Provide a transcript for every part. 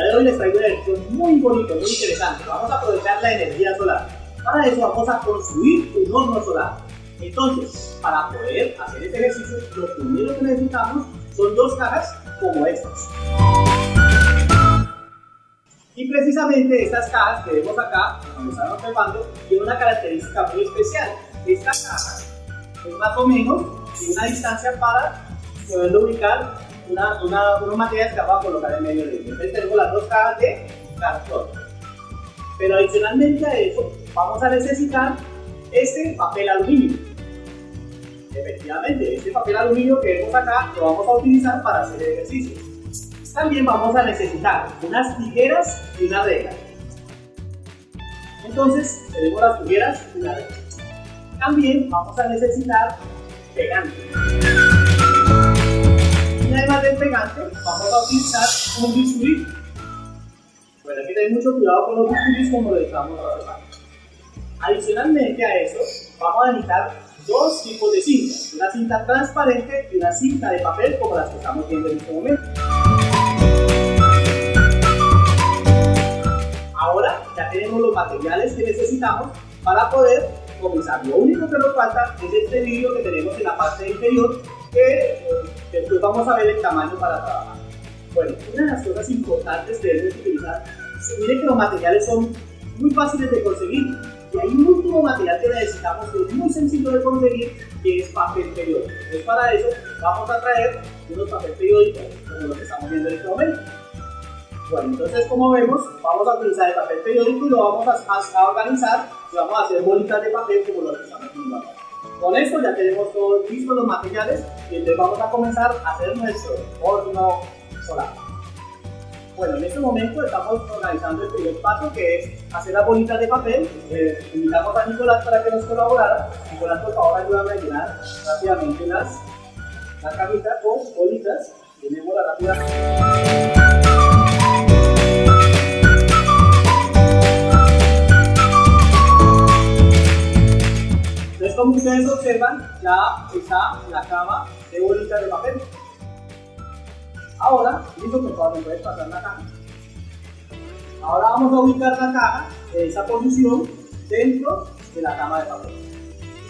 de hoy les traigo un ejercicio muy bonito, muy interesante. Vamos a aprovechar la energía solar. Para eso vamos a construir un horno solar. Entonces, para poder hacer este ejercicio, lo primero que necesitamos son dos cajas como estas. Y precisamente estas cajas que vemos acá, como están observando, tienen una característica muy especial. Esta caja es más o menos una distancia para poder ubicar una, una, unos materiales que vamos a colocar en medio de ellos. Entonces tenemos las dos cajas de cartón. Pero adicionalmente a eso, vamos a necesitar este papel aluminio. Efectivamente, este papel aluminio que vemos acá lo vamos a utilizar para hacer ejercicio. También vamos a necesitar unas tijeras y una regla. Entonces, tenemos las tijeras y la regla. También vamos a necesitar pegante. Pegante, vamos a utilizar un bisturí. Bueno, hay que tener mucho cuidado con los bisturís como lo estamos trabajando. Adicionalmente a eso, vamos a necesitar dos tipos de cinta. Una cinta transparente y una cinta de papel como las que estamos viendo en este momento. Ahora ya tenemos los materiales que necesitamos para poder comenzar. Lo único que nos falta es este vídeo que tenemos en la parte inferior que después vamos a ver el tamaño para trabajar. Bueno, una de las cosas importantes que debemos utilizar, miren que los materiales son muy fáciles de conseguir y hay un último material que necesitamos que es muy sencillo de conseguir que es papel periódico. Entonces para eso vamos a traer unos papel periódicos como lo que estamos viendo en este momento. Bueno, entonces como vemos, vamos a utilizar el papel periódico y lo vamos a, a organizar y vamos a hacer bolitas de papel como lo que estamos viendo acá. Con esto ya tenemos todos listos los materiales y entonces vamos a comenzar a hacer nuestro horno solar. Bueno, en este momento estamos organizando el primer paso que es hacer las bolitas de papel. Eh, invitamos a Nicolás para que nos colaborara. Nicolás, por favor, ayúdame a llenar rápidamente las, la cajita con bolitas. Llenémosla rápidamente. Entonces, como ustedes observan, ya está la cama de bolitas de papel. Ahora, listo, por favor, me puedes pasar la caja. Ahora vamos a ubicar la caja en esa posición dentro de la cama de papel.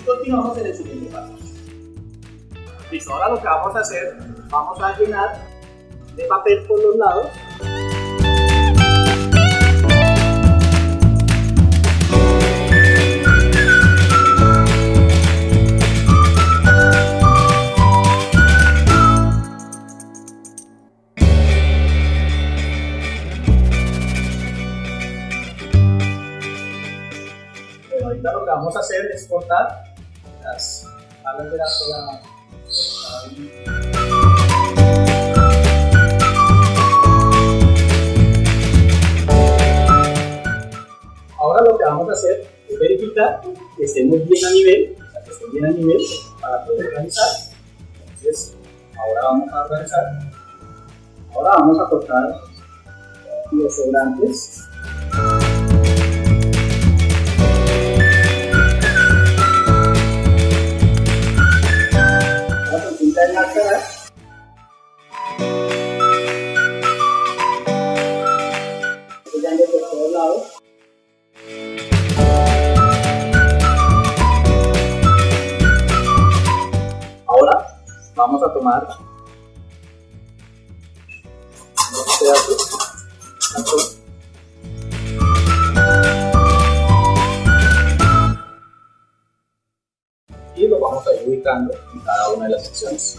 Y continuamos en el siguiente paso. Listo, ahora lo que vamos a hacer, vamos a llenar de papel por los lados las alas de la, Ahora lo que vamos a hacer es verificar que estemos bien a nivel, o bien a nivel para poder organizar. Entonces, ahora vamos a organizar. Ahora vamos a cortar los sobrantes tomar dos pedazos y lo vamos a ir ubicando en cada una de las secciones.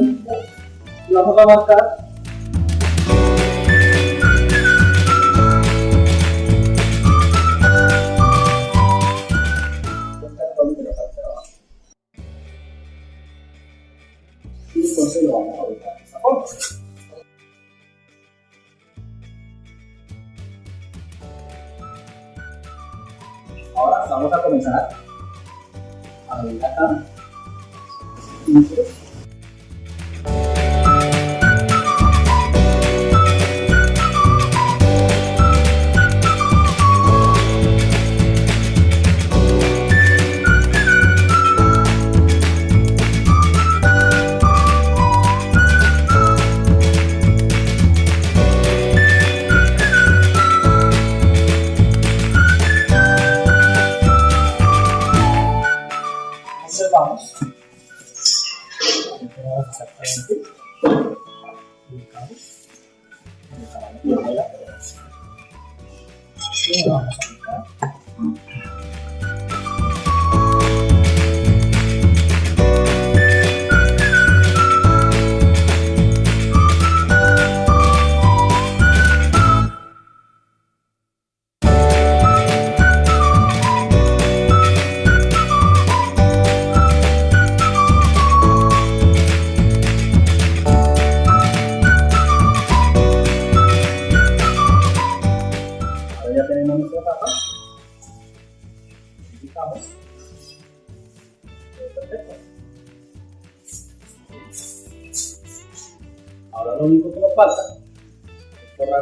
vamos a marcar con la parte de abajo y entonces lo vamos a ubicar de esta forma. Ahora vamos a comenzar a abrir acá. Entonces, Tá?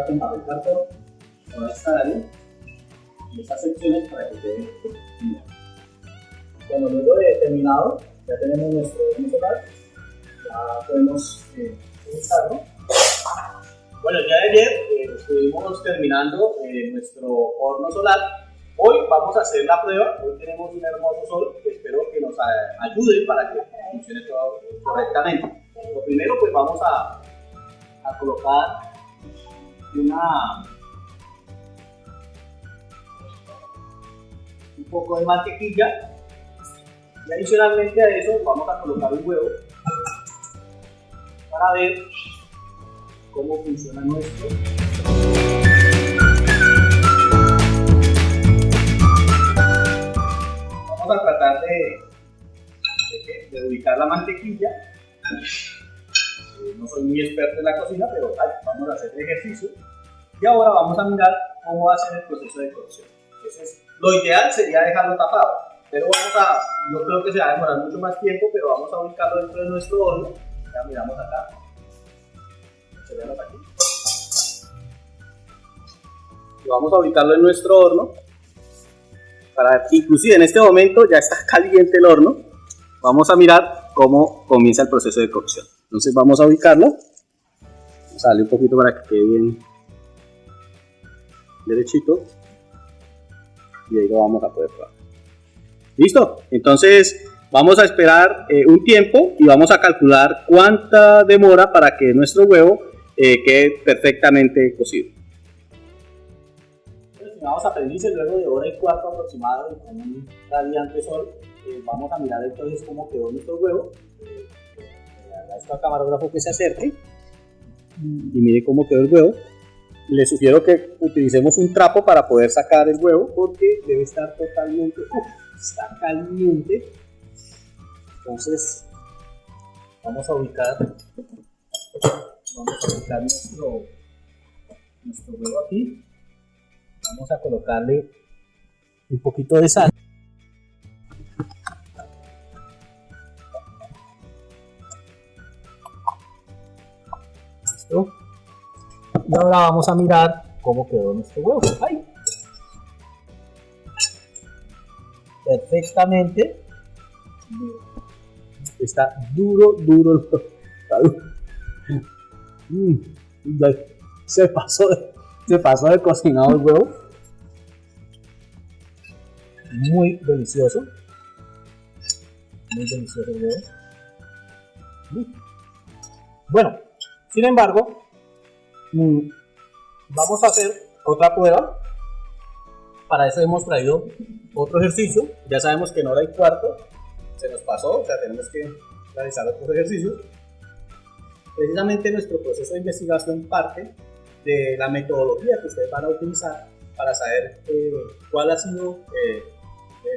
Con papel cartón toda esta área y estas secciones para que quede bien. Bueno, luego de terminado, ya tenemos nuestro horno solar, ya podemos eh, utilizarlo. Bueno, ya ayer eh, estuvimos terminando eh, nuestro horno solar. Hoy vamos a hacer la prueba. Hoy tenemos un hermoso sol que espero que nos a- ayude para que funcione todo correctamente. Lo primero, pues vamos a, a colocar una un poco de mantequilla y adicionalmente a eso vamos a colocar un huevo para ver cómo funciona nuestro. Vamos a tratar de, de, ubicar la mantequilla. Eh, No soy muy experto en la cocina, pero ejercicio. Y ahora vamos a mirar cómo va a ser el proceso de cocción. Entonces, lo ideal sería dejarlo tapado, pero vamos a, no creo que se va a demorar mucho más tiempo, pero vamos a ubicarlo dentro de nuestro horno. Ya miramos acá. Aquí. Y vamos a ubicarlo en nuestro horno. Para, inclusive en este momento ya está caliente el horno. Vamos a mirar cómo comienza el proceso de cocción. Entonces vamos a ubicarlo. Darle un poquito para que quede bien derechito. Y ahí lo vamos a poder probar. ¿Listo? Entonces vamos a esperar eh, un tiempo y vamos a calcular cuánta demora para que nuestro huevo eh, quede perfectamente cocido. Estimados aprendices, luego de hora y cuarto aproximado con un radiante sol, eh, vamos a mirar entonces cómo quedó nuestro huevo. Le agradezco al camarógrafo que se acerque y mire cómo quedó el huevo. Le sugiero que utilicemos un trapo para poder sacar el huevo porque debe estar totalmente, está caliente. Entonces vamos a ubicar, vamos a ubicar nuestro, nuestro huevo aquí. Vamos a colocarle un poquito de sal. Ahora vamos a mirar cómo quedó nuestro huevo. Perfectamente. Está duro, duro. Mm, Se pasó, se pasó de cocinado el huevo. Muy delicioso. Muy delicioso el huevo. Mm. Bueno, sin embargo, Vamos a hacer otra prueba. Para eso hemos traído otro ejercicio. Ya sabemos que en hora y cuarto se nos pasó, o sea, tenemos que realizar otros ejercicios. Precisamente nuestro proceso de investigación parte de la metodología que ustedes van a utilizar para saber eh, cuál ha sido eh,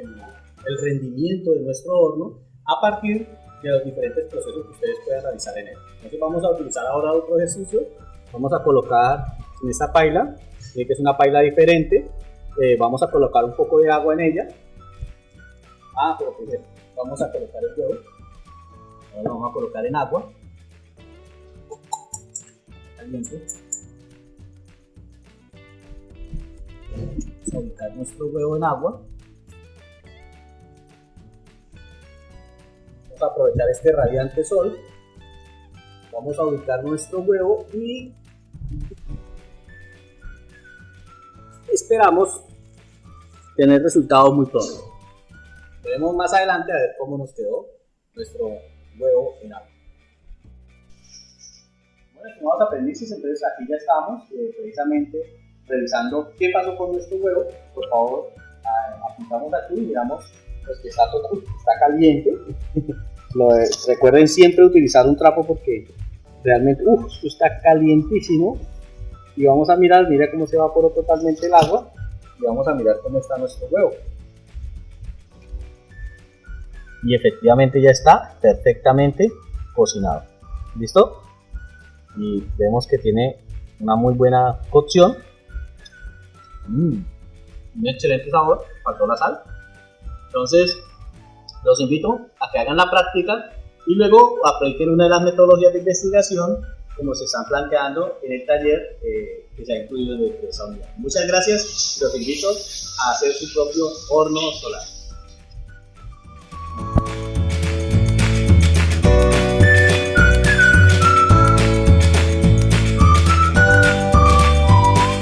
el, el rendimiento de nuestro horno a partir de los diferentes procesos que ustedes puedan realizar en él. Entonces vamos a utilizar ahora otro ejercicio. Vamos a colocar en esta paila, eh, que es una paila diferente. eh, vamos a colocar un poco de agua en ella. Ah, pero primero vamos a colocar el huevo. Ahora lo vamos a colocar en agua. Caliente. Vamos a ubicar nuestro huevo en agua. Vamos a aprovechar este radiante sol. Vamos a ubicar nuestro huevo y esperamos tener resultados muy pronto. Veremos más adelante a ver cómo nos quedó nuestro huevo en agua. Bueno, estimados aprendices, entonces aquí ya estamos eh, precisamente revisando qué pasó con nuestro huevo. Por favor, apuntamos aquí y miramos pues, que está, todo, está caliente. recuerden siempre utilizar un trapo porque realmente, esto está calientísimo y vamos a mirar, mira cómo se evaporó totalmente el agua y vamos a mirar cómo está nuestro huevo. Y efectivamente ya está perfectamente cocinado. ¿Listo? Y vemos que tiene una muy buena cocción. Mm, un excelente sabor, faltó la sal. Entonces, los invito a que hagan la práctica y luego apliquen una de las metodologías de investigación como se están planteando en el taller eh, que se ha incluido en esa unidad. Muchas gracias, los invito a hacer su propio horno solar.